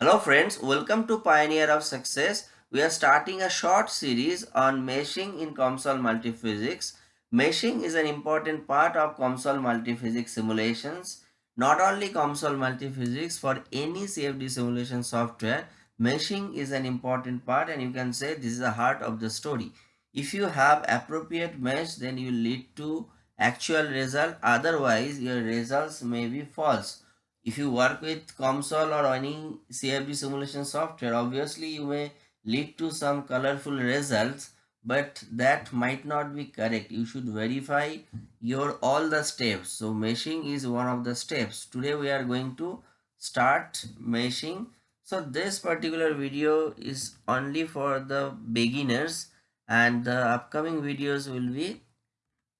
Hello friends, welcome to Pioneer of Success. We are starting a short series on meshing in COMSOL multiphysics. Meshing is an important part of COMSOL multiphysics simulations. Not only COMSOL multiphysics, for any CFD simulation software, meshing is an important part and you can say this is the heart of the story. If you have appropriate mesh, then you lead to actual result. Otherwise, your results may be false if you work with COMSOL or any CFD simulation software, obviously you may lead to some colorful results, but that might not be correct. You should verify your all the steps. So meshing is one of the steps. Today we are going to start meshing. So this particular video is only for the beginners and the upcoming videos will be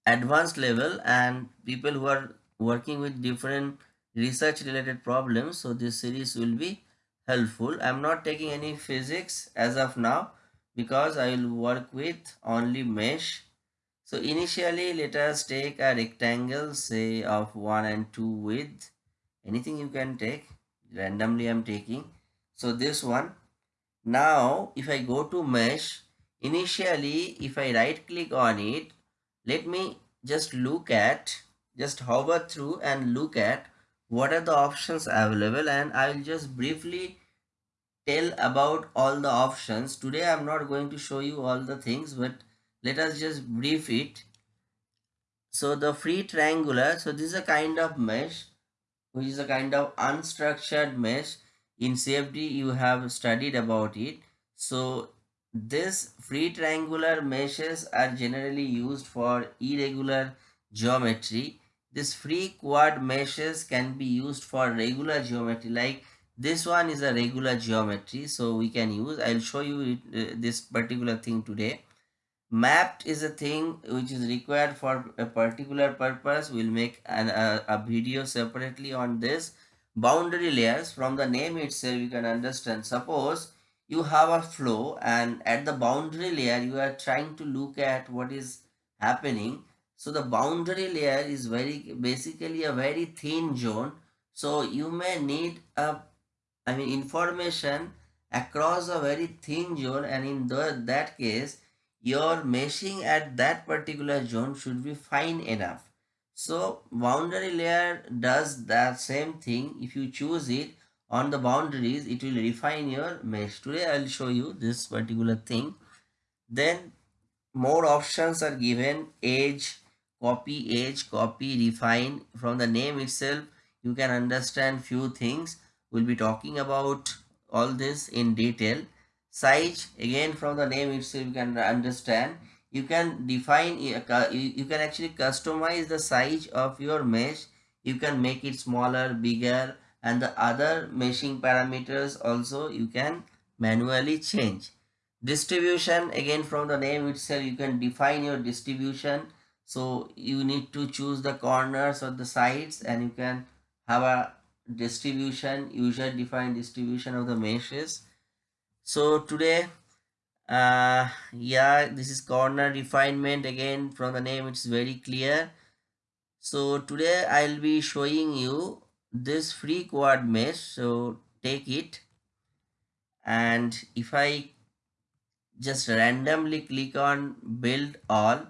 advanced level and people who are working with different research related problems so this series will be helpful. I'm not taking any physics as of now because i will work with only mesh. So initially let us take a rectangle say of 1 and 2 width. Anything you can take randomly i'm taking. So this one. Now if i go to mesh initially if i right click on it let me just look at just hover through and look at what are the options available and I will just briefly tell about all the options. Today I'm not going to show you all the things but let us just brief it. So the free triangular, so this is a kind of mesh which is a kind of unstructured mesh. In CFD you have studied about it. So this free triangular meshes are generally used for irregular geometry this free quad meshes can be used for regular geometry like this one is a regular geometry so we can use i'll show you it, uh, this particular thing today. Mapped is a thing which is required for a particular purpose we'll make an, a, a video separately on this. Boundary layers from the name itself you can understand. Suppose you have a flow and at the boundary layer you are trying to look at what is happening so the boundary layer is very basically a very thin zone. So you may need a, I mean information across a very thin zone and in the, that case your meshing at that particular zone should be fine enough. So boundary layer does that same thing. If you choose it on the boundaries, it will refine your mesh. Today I will show you this particular thing. Then more options are given edge copy edge copy refine. From the name itself you can understand few things. We'll be talking about all this in detail. Size again from the name itself you can understand. You can define uh, you can actually customize the size of your mesh. You can make it smaller bigger and the other meshing parameters also you can manually change. Distribution again from the name itself you can define your distribution so you need to choose the corners or the sides and you can have a distribution user defined distribution of the meshes. So today uh yeah this is corner refinement. Again from the name it's very clear. So today i'll be showing you this free quad mesh. So take it. And if i just randomly click on build all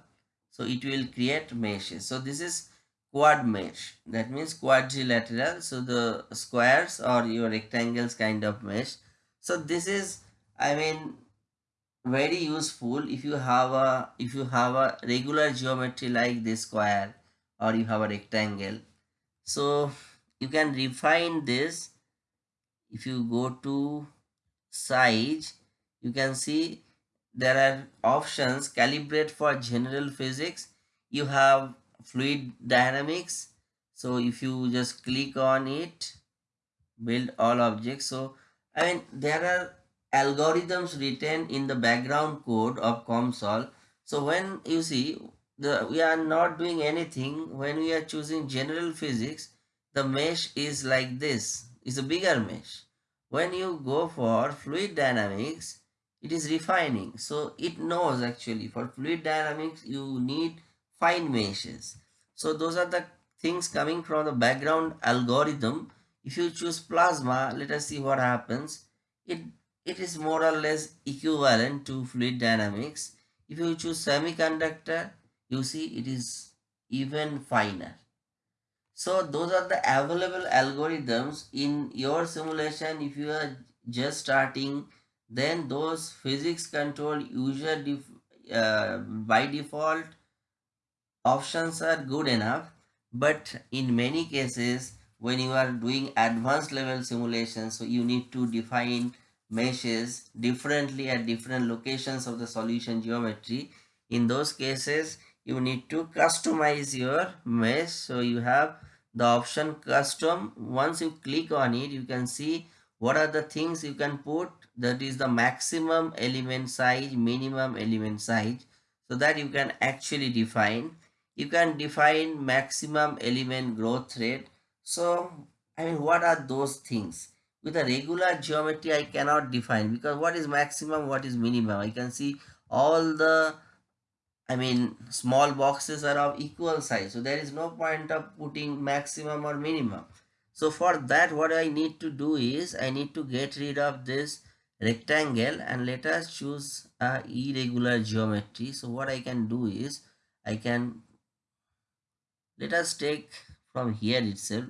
so it will create meshes so this is quad mesh. That means quadrilateral. So the squares or your rectangles kind of mesh. So this is i mean very useful if you have a if you have a regular geometry like this square or you have a rectangle. So you can refine this. If you go to size you can see there are options. Calibrate for general physics. You have fluid dynamics. So if you just click on it build all objects. So i mean there are algorithms written in the background code of comsol. So when you see the we are not doing anything. When we are choosing general physics the mesh is like this. Is a bigger mesh. When you go for fluid dynamics it is refining. So it knows actually for fluid dynamics you need fine meshes. So those are the things coming from the background algorithm. If you choose plasma let us see what happens. It it is more or less equivalent to fluid dynamics. If you choose semiconductor you see it is even finer. So those are the available algorithms. In your simulation if you are just starting then those physics control user def uh, by default options are good enough. But in many cases when you are doing advanced level simulations so you need to define meshes differently at different locations of the solution geometry. In those cases you need to customize your mesh. So you have the option custom. Once you click on it you can see what are the things you can put that is the maximum element size minimum element size so that you can actually define. You can define maximum element growth rate. So i mean what are those things? With a regular geometry i cannot define because what is maximum what is minimum? I can see all the i mean small boxes are of equal size so there is no point of putting maximum or minimum. So for that what I need to do is I need to get rid of this rectangle and let us choose a irregular geometry. So what I can do is I can let us take from here itself.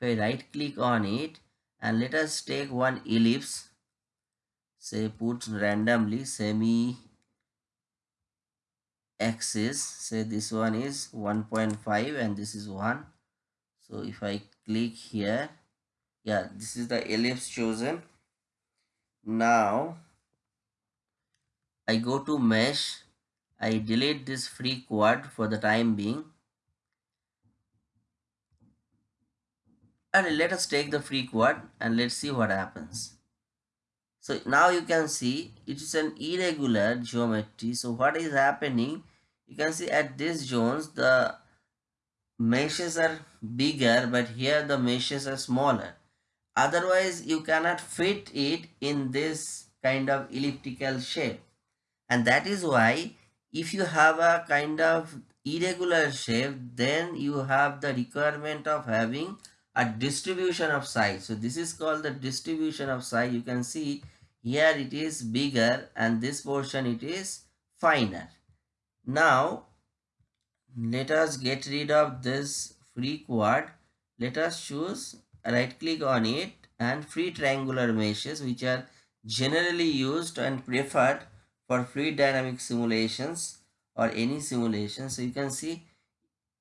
If I right click on it and let us take one ellipse say put randomly semi axis say this one is 1.5 and this is 1 so if I click here yeah this is the ellipse chosen now I go to mesh. I delete this free quad for the time being. And let us take the free quad and let's see what happens. So now you can see it is an irregular geometry. So what is happening? You can see at these zones the meshes are bigger but here the meshes are smaller otherwise you cannot fit it in this kind of elliptical shape. And that is why if you have a kind of irregular shape then you have the requirement of having a distribution of size. So this is called the distribution of size. You can see here it is bigger and this portion it is finer. Now let us get rid of this free quad. Let us choose right click on it and free triangular meshes which are generally used and preferred for fluid dynamic simulations or any simulation so you can see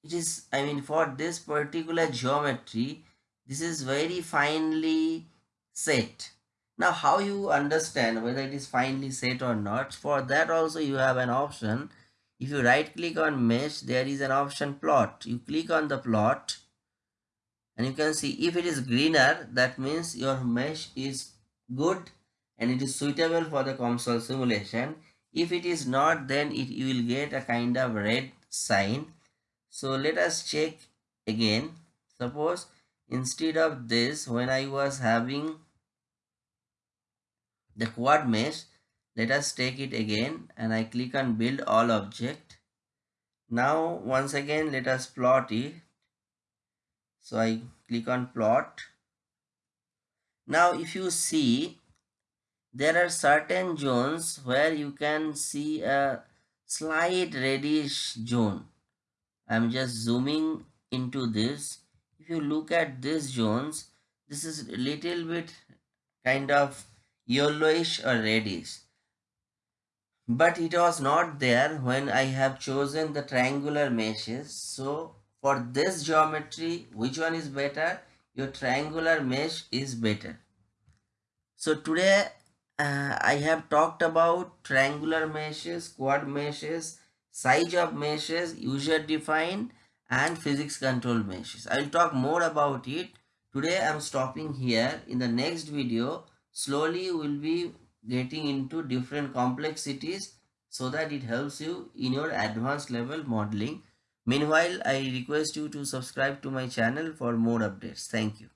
it is i mean for this particular geometry this is very finely set. Now how you understand whether it is finely set or not for that also you have an option. If you right click on mesh there is an option plot. You click on the plot and you can see if it is greener that means your mesh is good and it is suitable for the COMSOL simulation. If it is not then it you will get a kind of red sign. So let us check again. Suppose instead of this when I was having the quad mesh let us take it again and I click on build all object. Now once again let us plot it so I click on plot. Now if you see there are certain zones where you can see a slight reddish zone. I'm just zooming into this. If you look at these zones this is a little bit kind of yellowish or reddish. But it was not there when I have chosen the triangular meshes. So for this geometry, which one is better? Your triangular mesh is better. So today uh, I have talked about triangular meshes, quad meshes, size of meshes, user defined and physics control meshes. I will talk more about it. Today I am stopping here. In the next video, slowly we will be getting into different complexities so that it helps you in your advanced level modeling. Meanwhile, I request you to subscribe to my channel for more updates. Thank you.